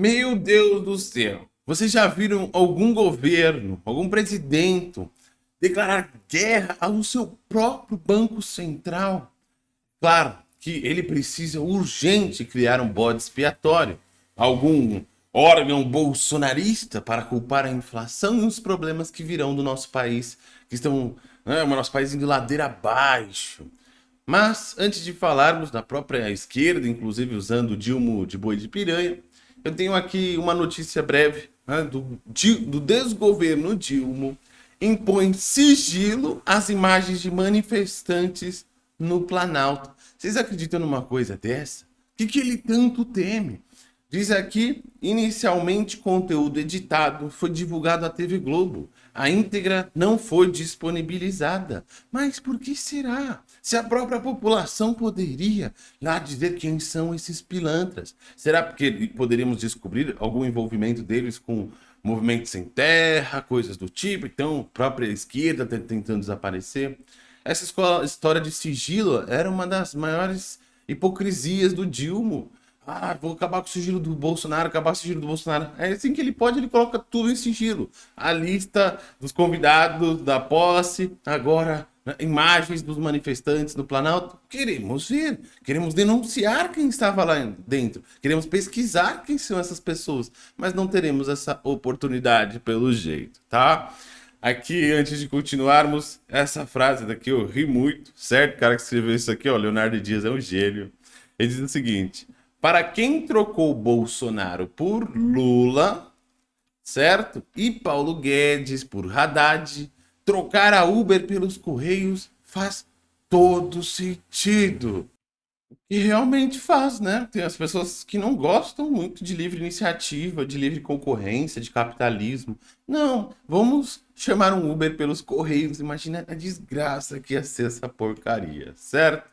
Meu Deus do céu. Vocês já viram algum governo, algum presidente declarar guerra ao seu próprio Banco Central? Claro que ele precisa urgente criar um bode expiatório. Algum órgão bolsonarista para culpar a inflação e os problemas que virão do nosso país, que estão, né, o nosso país indo ladeira abaixo. Mas, antes de falarmos da própria esquerda, inclusive usando o Dilma de boi de piranha, eu tenho aqui uma notícia breve né, do, do desgoverno Dilma impõe sigilo às imagens de manifestantes no Planalto. Vocês acreditam numa coisa dessa? O que, que ele tanto teme? Diz aqui, inicialmente conteúdo editado foi divulgado à TV Globo. A íntegra não foi disponibilizada. Mas por que será? Se a própria população poderia lá dizer quem são esses pilantras. Será porque poderíamos descobrir algum envolvimento deles com movimentos sem terra, coisas do tipo? Então, própria esquerda tentando desaparecer? Essa história de sigilo era uma das maiores hipocrisias do Dilma ah, vou acabar com o sigilo do Bolsonaro, acabar com o sigilo do Bolsonaro. É assim que ele pode, ele coloca tudo em sigilo. A lista dos convidados da posse, agora né, imagens dos manifestantes no Planalto. Queremos ver, queremos denunciar quem estava lá dentro. Queremos pesquisar quem são essas pessoas. Mas não teremos essa oportunidade pelo jeito, tá? Aqui, antes de continuarmos, essa frase daqui eu ri muito, certo? O cara que escreveu isso aqui, ó, Leonardo Dias é um gênio. Ele diz o seguinte... Para quem trocou Bolsonaro por Lula, certo? E Paulo Guedes por Haddad, trocar a Uber pelos Correios faz todo sentido. E realmente faz, né? Tem as pessoas que não gostam muito de livre iniciativa, de livre concorrência, de capitalismo. Não, vamos chamar um Uber pelos Correios. Imagina a desgraça que ia ser essa porcaria, certo?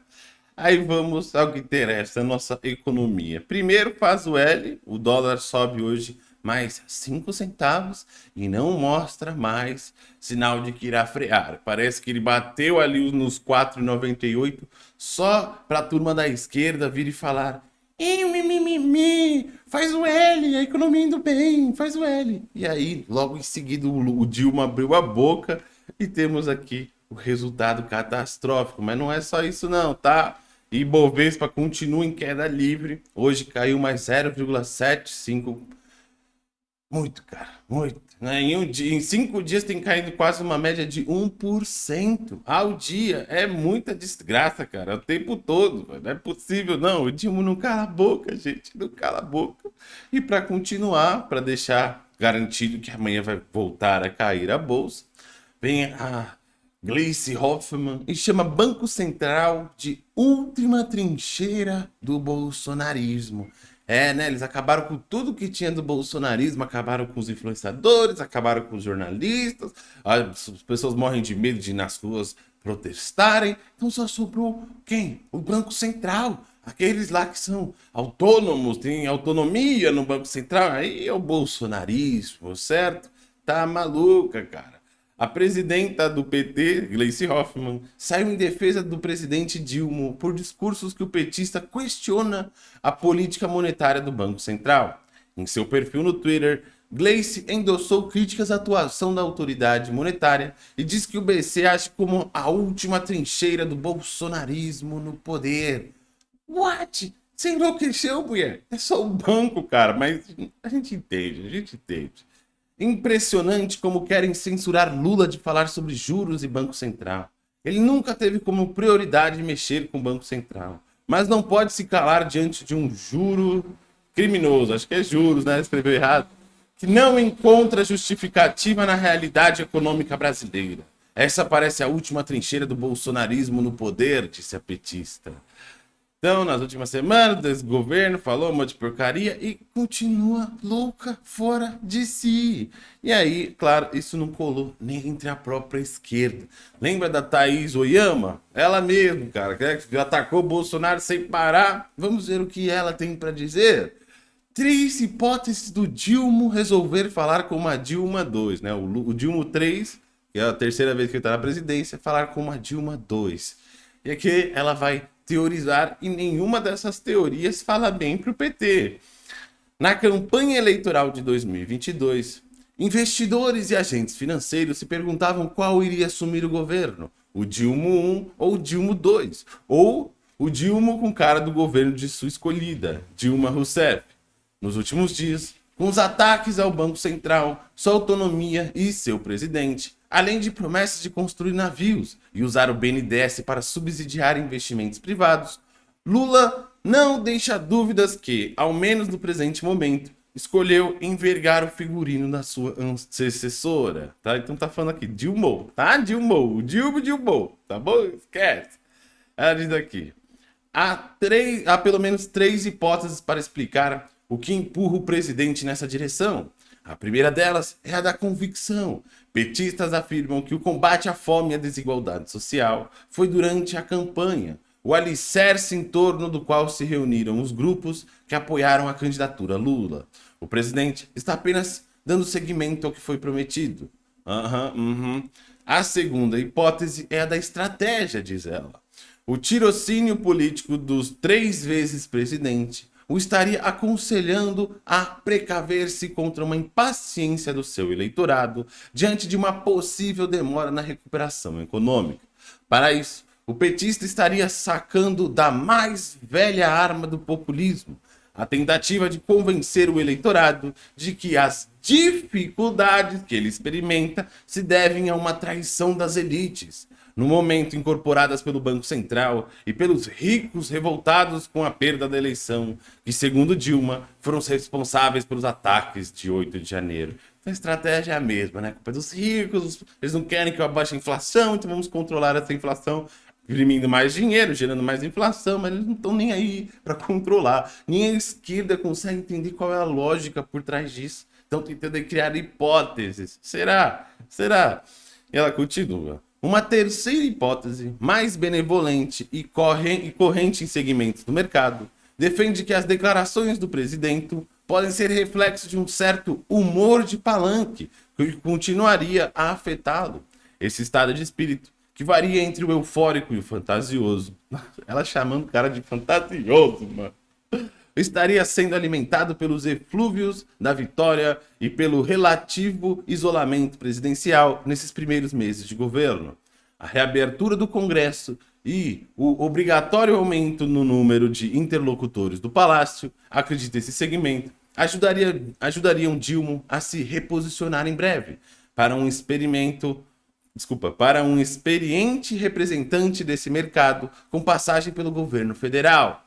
Aí vamos ao que interessa, a nossa economia. Primeiro faz o L, o dólar sobe hoje mais 5 centavos e não mostra mais sinal de que irá frear. Parece que ele bateu ali nos 4,98 só para a turma da esquerda vir e falar mimimi, faz o L, a economia indo bem, faz o L. E aí, logo em seguida, o Dilma abriu a boca e temos aqui o resultado catastrófico. Mas não é só isso não, tá? Ibovespa continua em queda livre. Hoje caiu mais 0,75. Muito, cara. Muito. Né? Em, um dia, em cinco dias tem caído quase uma média de 1% ao dia. É muita desgraça, cara. O tempo todo. Não é possível, não. O Dilma não cala a boca, gente. Não cala a boca. E para continuar, para deixar garantido que amanhã vai voltar a cair a bolsa, vem a Gleice Hoffmann e chama Banco Central de última trincheira do bolsonarismo. É, né? Eles acabaram com tudo que tinha do bolsonarismo, acabaram com os influenciadores, acabaram com os jornalistas, as pessoas morrem de medo de ir nas ruas protestarem. Então só sobrou quem? O Banco Central. Aqueles lá que são autônomos, têm autonomia no Banco Central. Aí é o bolsonarismo, certo? Tá maluca, cara. A presidenta do PT, Gleice Hoffmann, saiu em defesa do presidente Dilma por discursos que o petista questiona a política monetária do Banco Central. Em seu perfil no Twitter, Gleice endossou críticas à atuação da autoridade monetária e diz que o BC age como a última trincheira do bolsonarismo no poder. What? Você enlouqueceu, mulher? É só o banco, cara, mas a gente entende, a gente entende. Impressionante como querem censurar Lula de falar sobre juros e Banco Central. Ele nunca teve como prioridade mexer com o Banco Central. Mas não pode se calar diante de um juro criminoso, acho que é juros, né? Escreveu errado. Que não encontra justificativa na realidade econômica brasileira. Essa parece a última trincheira do bolsonarismo no poder, disse a petista. Então, nas últimas semanas, esse governo falou um monte de porcaria e continua louca fora de si. E aí, claro, isso não colou nem entre a própria esquerda. Lembra da Thaís Oyama? Ela mesmo, cara, que atacou o Bolsonaro sem parar. Vamos ver o que ela tem para dizer. Três hipóteses do Dilma resolver falar com uma Dilma 2, né? O, o Dilma 3, que é a terceira vez que ele está na presidência, falar com uma Dilma 2. E aqui ela vai teorizar e nenhuma dessas teorias fala bem para o PT. Na campanha eleitoral de 2022, investidores e agentes financeiros se perguntavam qual iria assumir o governo, o Dilma 1 ou o Dilma 2, ou o Dilma com cara do governo de sua escolhida, Dilma Rousseff. Nos últimos dias, com os ataques ao Banco Central, sua autonomia e seu presidente, além de promessas de construir navios e usar o BNDES para subsidiar investimentos privados, Lula não deixa dúvidas que, ao menos no presente momento, escolheu envergar o figurino da sua antecessora, tá? Então tá falando aqui, Dilma, tá? Dilma, Dilma, Dilma, tá bom? Esquece. Ela diz aqui, há, três, há pelo menos três hipóteses para explicar o que empurra o presidente nessa direção. A primeira delas é a da convicção. Petistas afirmam que o combate à fome e à desigualdade social foi durante a campanha, o alicerce em torno do qual se reuniram os grupos que apoiaram a candidatura Lula. O presidente está apenas dando seguimento ao que foi prometido. Uhum, uhum. A segunda hipótese é a da estratégia, diz ela. O tirocínio político dos três vezes presidente o estaria aconselhando a precaver-se contra uma impaciência do seu eleitorado diante de uma possível demora na recuperação econômica. Para isso, o petista estaria sacando da mais velha arma do populismo, a tentativa de convencer o eleitorado de que as dificuldades que ele experimenta se devem a uma traição das elites, no momento incorporadas pelo Banco Central e pelos ricos revoltados com a perda da eleição, que, segundo Dilma, foram responsáveis pelos ataques de 8 de janeiro. Então a estratégia é a mesma, né? A culpa é dos ricos, eles não querem que eu abaixe a inflação, então vamos controlar essa inflação imprimindo mais dinheiro, gerando mais inflação, mas eles não estão nem aí para controlar. Nem a esquerda consegue entender qual é a lógica por trás disso. Estão tentando criar hipóteses. Será? Será? E ela continua. Uma terceira hipótese, mais benevolente e, corrente em segmentos do mercado, defende que as declarações do presidente podem ser reflexo de um certo humor de palanque que continuaria a afetá-lo. Esse estado de espírito, que varia entre o eufórico e o fantasioso. Ela chamando o cara de fantasioso, mano estaria sendo alimentado pelos eflúvios da vitória e pelo relativo isolamento presidencial nesses primeiros meses de governo. A reabertura do Congresso e o obrigatório aumento no número de interlocutores do Palácio, acredita esse segmento, ajudaria, ajudariam Dilma a se reposicionar em breve para um experimento desculpa, para um experiente representante desse mercado com passagem pelo governo federal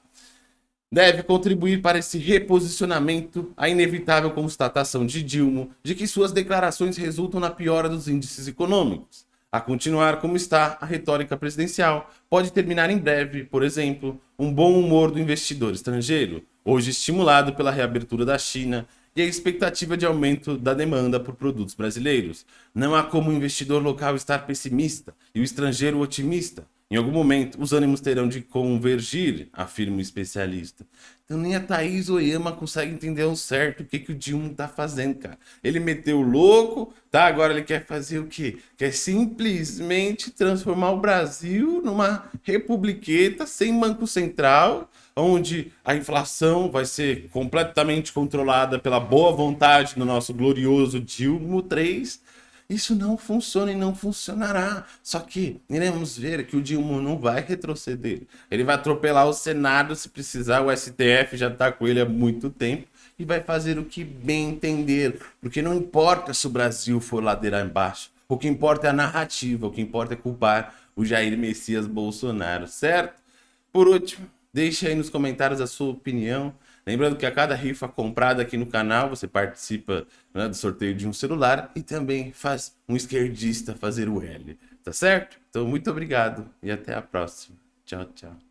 deve contribuir para esse reposicionamento a inevitável constatação de Dilma de que suas declarações resultam na piora dos índices econômicos. A continuar como está, a retórica presidencial pode terminar em breve, por exemplo, um bom humor do investidor estrangeiro, hoje estimulado pela reabertura da China e a expectativa de aumento da demanda por produtos brasileiros. Não há como o investidor local estar pessimista e o estrangeiro otimista. Em algum momento, os ânimos terão de convergir, afirma o especialista. Então nem a Thaís Oyama consegue entender ao certo o que, que o Dilma tá fazendo, cara. Ele meteu o louco, tá? Agora ele quer fazer o quê? Quer simplesmente transformar o Brasil numa republiqueta sem banco central, onde a inflação vai ser completamente controlada pela boa vontade do nosso glorioso Dilma 3 isso não funciona e não funcionará. Só que iremos ver que o Dilma não vai retroceder. Ele vai atropelar o Senado se precisar. O STF já está com ele há muito tempo e vai fazer o que bem entender. Porque não importa se o Brasil for ladeira embaixo. O que importa é a narrativa. O que importa é culpar o Jair Messias Bolsonaro, certo? Por último, deixe aí nos comentários a sua opinião. Lembrando que a cada rifa comprada aqui no canal, você participa né, do sorteio de um celular e também faz um esquerdista fazer o L, tá certo? Então, muito obrigado e até a próxima. Tchau, tchau.